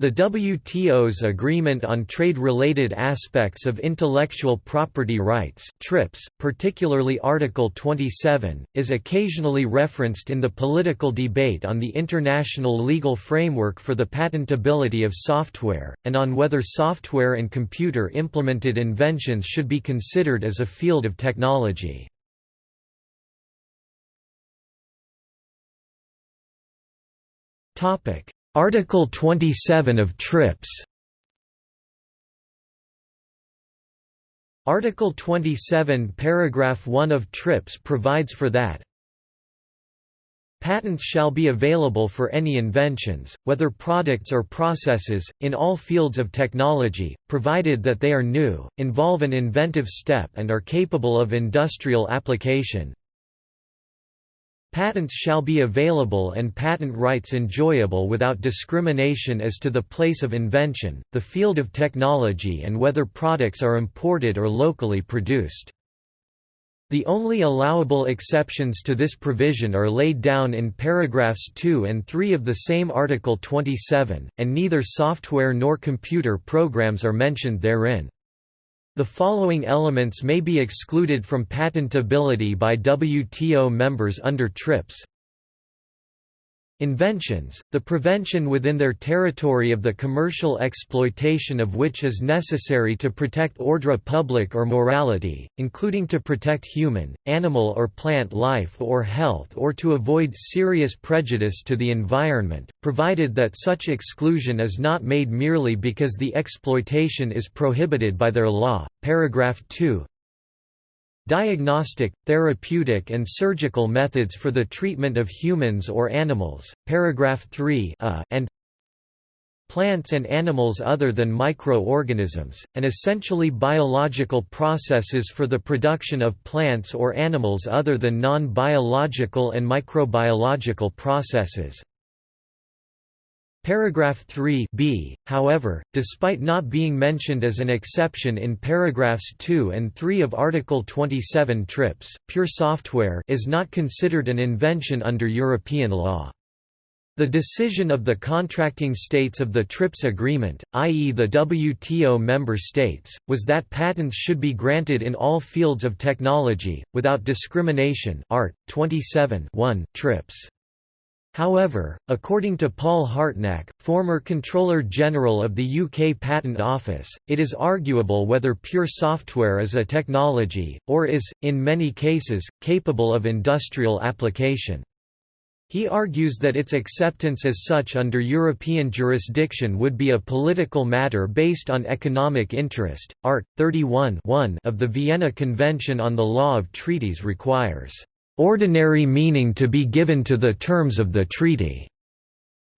The WTO's Agreement on Trade-Related Aspects of Intellectual Property Rights TRIPS, particularly Article 27, is occasionally referenced in the political debate on the international legal framework for the patentability of software, and on whether software and computer-implemented inventions should be considered as a field of technology. Topic Article 27 of TRIPS. Article 27 paragraph 1 of TRIPS provides for that. Patents shall be available for any inventions, whether products or processes, in all fields of technology, provided that they are new, involve an inventive step and are capable of industrial application, Patents shall be available and patent rights enjoyable without discrimination as to the place of invention, the field of technology and whether products are imported or locally produced. The only allowable exceptions to this provision are laid down in paragraphs 2 and 3 of the same Article 27, and neither software nor computer programs are mentioned therein. The following elements may be excluded from patentability by WTO members under TRIPS Inventions, the prevention within their territory of the commercial exploitation of which is necessary to protect ordre public or morality, including to protect human, animal or plant life or health or to avoid serious prejudice to the environment, provided that such exclusion is not made merely because the exploitation is prohibited by their law. Paragraph 2 Diagnostic, therapeutic and surgical methods for the treatment of humans or animals, paragraph 3 uh, and plants and animals other than microorganisms, and essentially biological processes for the production of plants or animals other than non-biological and microbiological processes, Paragraph 3 b, however, despite not being mentioned as an exception in paragraphs 2 and 3 of Article 27 TRIPS, pure software is not considered an invention under European law. The decision of the contracting states of the TRIPS agreement, i.e. the WTO member states, was that patents should be granted in all fields of technology, without discrimination Art. 27 1, TRIPS. However, according to Paul Hartnack, former Comptroller General of the UK Patent Office, it is arguable whether pure software is a technology, or is, in many cases, capable of industrial application. He argues that its acceptance as such under European jurisdiction would be a political matter based on economic interest. Art. 31 of the Vienna Convention on the Law of Treaties requires ordinary meaning to be given to the terms of the treaty.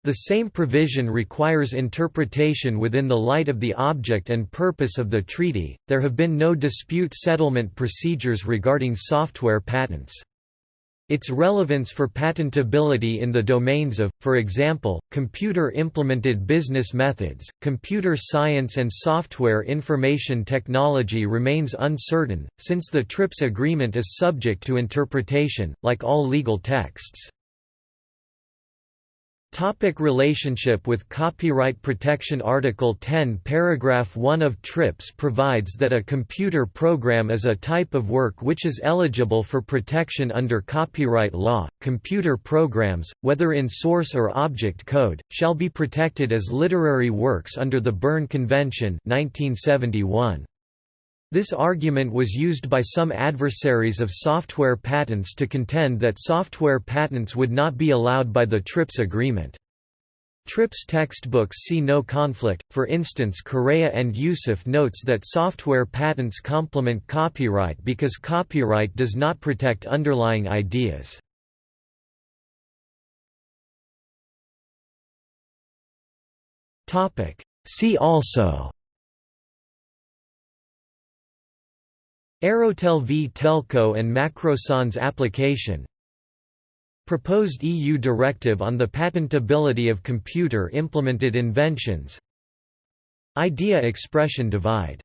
The same provision requires interpretation within the light of the object and purpose of the treaty. There have been no dispute settlement procedures regarding software patents. Its relevance for patentability in the domains of, for example, computer-implemented business methods, computer science and software information technology remains uncertain, since the TRIPS agreement is subject to interpretation, like all legal texts. Topic relationship with copyright protection Article 10 Paragraph 1 of TRIPS provides that a computer program is a type of work which is eligible for protection under copyright law. Computer programs, whether in source or object code, shall be protected as literary works under the Berne Convention 1971. This argument was used by some adversaries of software patents to contend that software patents would not be allowed by the TRIPS agreement. TRIPS textbooks see no conflict, for instance Correa and Yusuf notes that software patents complement copyright because copyright does not protect underlying ideas. See also Aerotel v Telco and Macrossan's application. Proposed EU directive on the patentability of computer-implemented inventions. Idea expression divide